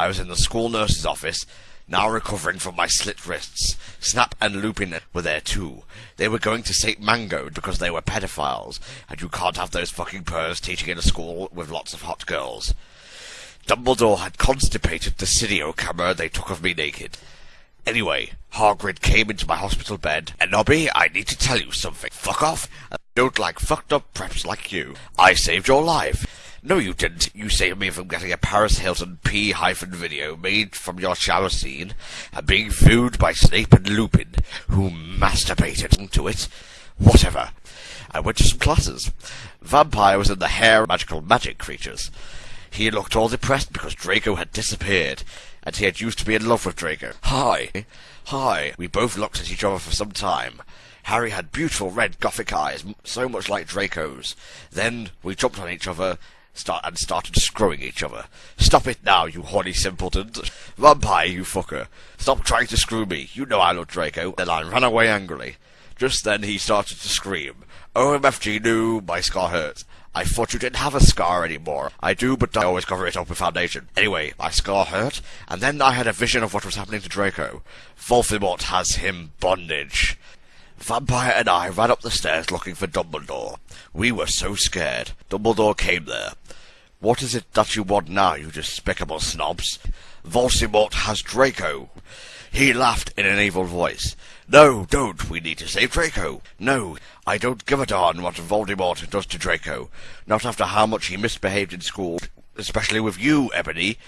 I was in the school nurse's office, now recovering from my slit wrists. Snap and Lupin were there too. They were going to St. Mango because they were pedophiles, and you can't have those fucking purrs teaching in a school with lots of hot girls. Dumbledore had constipated the studio camera they took of me naked. Anyway, Hagrid came into my hospital bed, and Nobby, I need to tell you something. Fuck off. I don't like fucked up preps like you. I saved your life. No, you didn't. You saved me from getting a Paris Hilton P hyphen video made from your shower scene and being viewed by Snape and Lupin, who masturbated to it. Whatever. I went to some classes. Vampire was in the hair magical magic creatures. He looked all depressed because Draco had disappeared, and he had used to be in love with Draco. Hi. Hi. We both looked at each other for some time. Harry had beautiful red gothic eyes, so much like Draco's. Then we jumped on each other start and started screwing each other. Stop it now, you horny simpleton. Vampire, you fucker. Stop trying to screw me. You know I love Draco. Then I ran away angrily. Just then he started to scream. OMFG, no, my scar hurts. I thought you didn't have a scar anymore. I do, but I always cover it up with foundation. Anyway, my scar hurt, and then I had a vision of what was happening to Draco. Voldemort has him bondage. Vampire and I ran up the stairs looking for Dumbledore. We were so scared. Dumbledore came there. What is it that you want now, you despicable snobs? Voldemort has Draco. He laughed in an evil voice. No, don't. We need to save Draco. No, I don't give a darn what Voldemort does to Draco. Not after how much he misbehaved in school, especially with you, Ebony.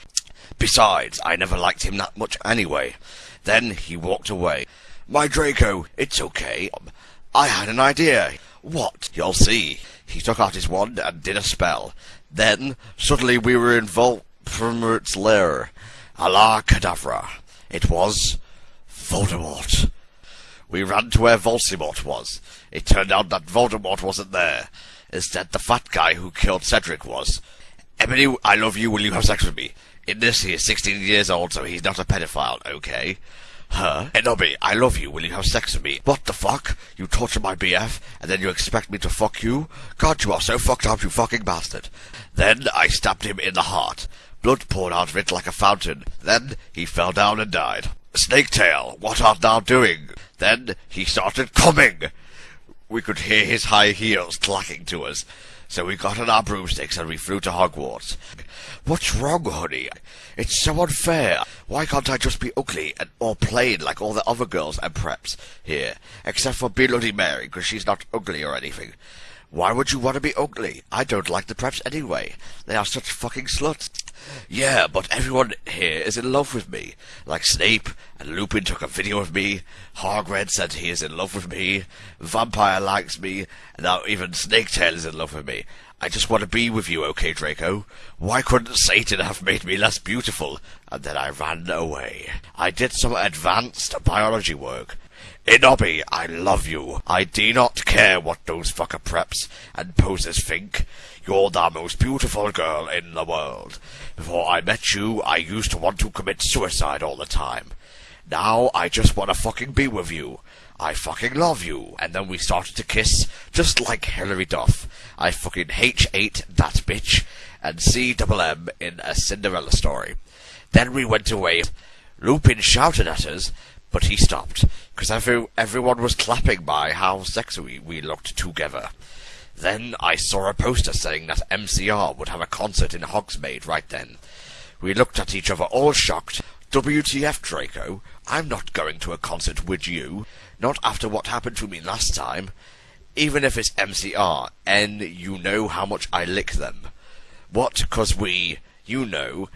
Besides, I never liked him that much anyway. Then he walked away. My Draco, it's okay. I had an idea. What? You'll see. He took out his wand and did a spell. Then, suddenly we were in Voldemort's lair. Allah Cadavra. It was Voldemort. We ran to where Voldemort was. It turned out that Voldemort wasn't there. Instead, the fat guy who killed Cedric was. Ebony, I love you. Will you have sex with me? In this, he is 16 years old, so he's not a pedophile, okay? Huh? Enobi, I love you. Will you have sex with me? What the fuck? You torture my BF, and then you expect me to fuck you? God, you are so fucked up, you fucking bastard. Then I stabbed him in the heart. Blood poured out of it like a fountain. Then he fell down and died. Snaketail, what art thou doing? Then he started coming. We could hear his high heels clacking to us. So we got on our broomsticks and we flew to Hogwarts. What's wrong, honey? It's so unfair. Why can't I just be ugly and or plain like all the other girls and preps here? Except for Bloody Mary, because she's not ugly or anything. Why would you want to be ugly? I don't like the preps anyway. They are such fucking sluts. Yeah, but everyone here is in love with me. Like Snape, and Lupin took a video of me, Hagrid said he is in love with me, Vampire likes me, and now even Snaketail is in love with me. I just want to be with you, okay, Draco? Why couldn't Satan have made me less beautiful? And then I ran away. I did some advanced biology work. Inobi, I love you. I do not care what those fucker preps and posers think. You're the most beautiful girl in the world. Before I met you, I used to want to commit suicide all the time. Now I just want to fucking be with you. I fucking love you. And then we started to kiss, just like Hilary Duff. I fucking H8 that bitch, and C double M in a Cinderella story. Then we went away. Lupin shouted at us, but he stopped, because every, everyone was clapping by how sexy we looked together. Then I saw a poster saying that MCR would have a concert in Hogsmeade right then. We looked at each other all shocked. WTF, Draco? I'm not going to a concert with you. Not after what happened to me last time. Even if it's MCR, and you know how much I lick them. What, cause we, you know.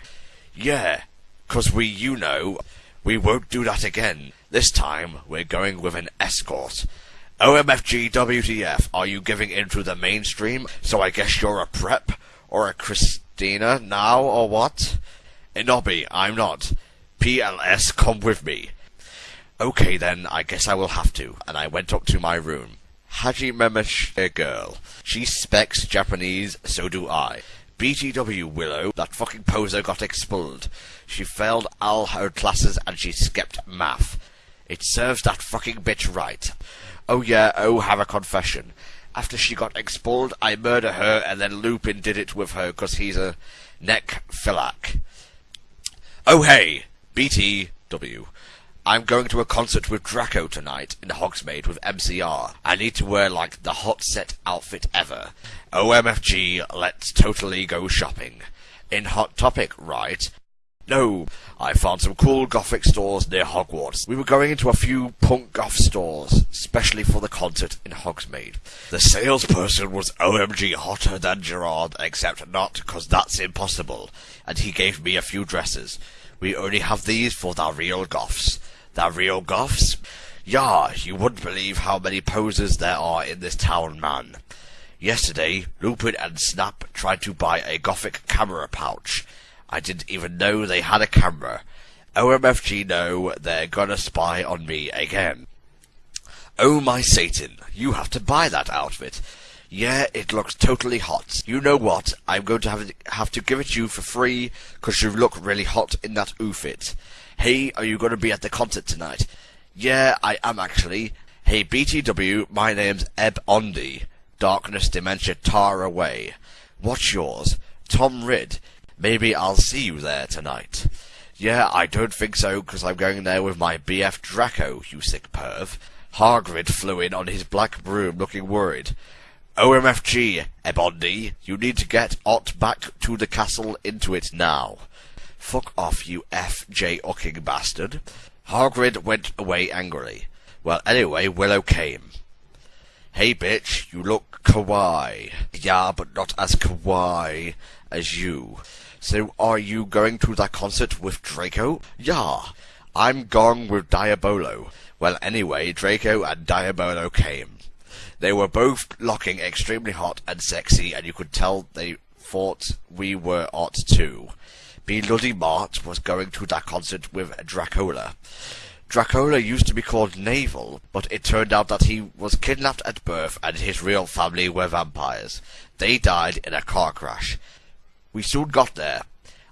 Yeah, cause we, you know. We won't do that again. This time, we're going with an escort. OMFG WTF, are you giving in to the mainstream? So I guess you're a prep? Or a Christina now, or what? Inobi, I'm not. PLS, come with me. Okay then, I guess I will have to, and I went up to my room. Hajime a girl. She specs Japanese, so do I. BTW Willow, that fucking poser got expelled. She failed all her classes and she skipped math. It serves that fucking bitch right. Oh yeah, oh have a confession. After she got expelled, I murder her and then Lupin did it with her 'cause he's a necrophiliac. Oh hey, BTW. I'm going to a concert with Draco tonight in Hogsmeade with MCR. I need to wear like the hot set outfit ever. OMFG, let's totally go shopping. In Hot Topic, right? No, I found some cool gothic stores near Hogwarts. We were going into a few punk goth stores, especially for the concert in Hogsmeade. The salesperson was OMG hotter than Gerard, except not, cause that's impossible, and he gave me a few dresses. We only have these for the real goths. The real goths? Yeah, you wouldn't believe how many posers there are in this town, man. Yesterday, Lupin and Snap tried to buy a gothic camera pouch. I didn't even know they had a camera. OMFG know they're gonna spy on me again. Oh my Satan, you have to buy that outfit. Yeah, it looks totally hot. You know what? I'm going to have, have to give it you for free, cause you look really hot in that outfit. Hey, are you gonna be at the concert tonight? Yeah, I am actually. Hey BTW, my name's Eb Ondi. Darkness Dementia Tar Away. What's yours? Tom Ridd. Maybe I'll see you there tonight. Yeah, I don't think so, because I'm going there with my BF Draco, you sick perv. Hagrid flew in on his black broom looking worried. OMFG, Ebondi, you need to get Ott back to the castle into it now. Fuck off, you F.J. Ucking bastard. Hagrid went away angrily. Well, anyway, Willow came. Hey, bitch, you look kawaii. Yeah, but not as kawaii as you. So are you going to that concert with Draco? Yeah, I'm going with Diabolo. Well, anyway, Draco and Diabolo came. They were both looking extremely hot and sexy, and you could tell they thought we were hot too. Bloody Mart was going to that concert with Dracola. Dracola used to be called Navel, but it turned out that he was kidnapped at birth and his real family were vampires. They died in a car crash. We soon got there.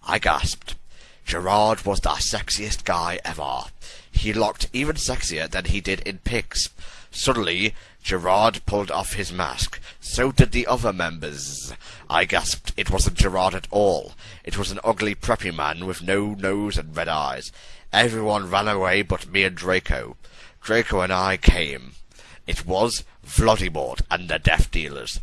I gasped. Gerard was the sexiest guy ever. He looked even sexier than he did in pics. Suddenly, Gerard pulled off his mask. So did the other members. I gasped. It wasn't Gerard at all. It was an ugly, preppy man with no nose and red eyes. Everyone ran away but me and Draco. Draco and I came. It was Voldemort and the Death Dealers.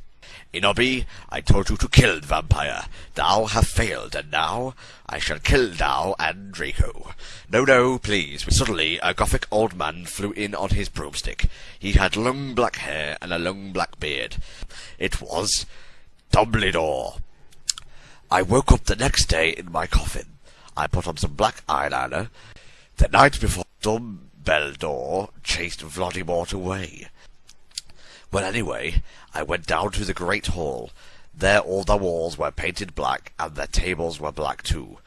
Inobi, I told you to kill the vampire. Thou have failed, and now I shall kill thou and Draco. No, no, please. Suddenly, a gothic old man flew in on his broomstick. He had long black hair and a long black beard. It was Dumbledore. I woke up the next day in my coffin. I put on some black eyeliner. The night before, Dumbledore chased Voldemort away. Well, anyway, I went down to the great hall. There all the walls were painted black, and the tables were black too.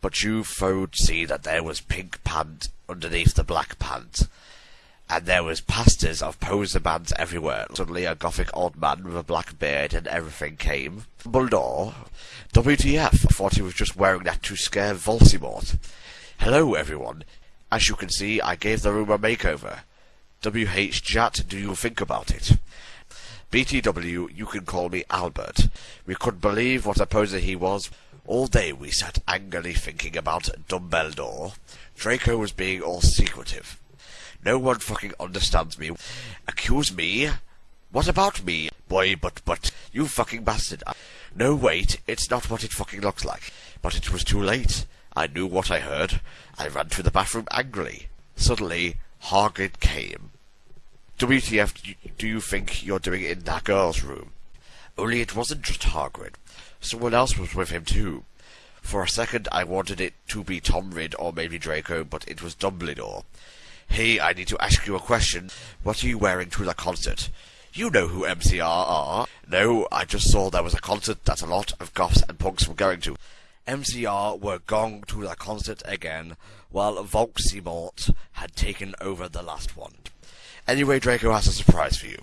But you would see that there was pink pant underneath the black pant. And there was pastors of poser bands everywhere. Suddenly a gothic old man with a black beard and everything came. Dumbledore? WTF, I thought he was just wearing that to scare Voldemort. Hello, everyone. As you can see, I gave the room a makeover. WH Jat, do you think about it? BTW, you can call me Albert. We couldn't believe what a poser he was. All day we sat angrily thinking about Dumbledore. Draco was being all secretive. No one fucking understands me. Accuse me? What about me? Boy, but, but, you fucking bastard. No, wait, it's not what it fucking looks like. But it was too late. I knew what I heard. I ran to the bathroom angrily. Suddenly, Hagrid came. WTF do you think you're doing in that girl's room? Only it wasn't just Hagrid. Someone else was with him too. For a second I wanted it to be Tom Ridd or maybe Draco, but it was Dumbledore. Hey, I need to ask you a question. What are you wearing to the concert? You know who MCR are. No, I just saw there was a concert that a lot of goths and punks were going to. MCR were going to the concert again, while Voldemort had taken over the last one. Anyway, Draco has a surprise for you.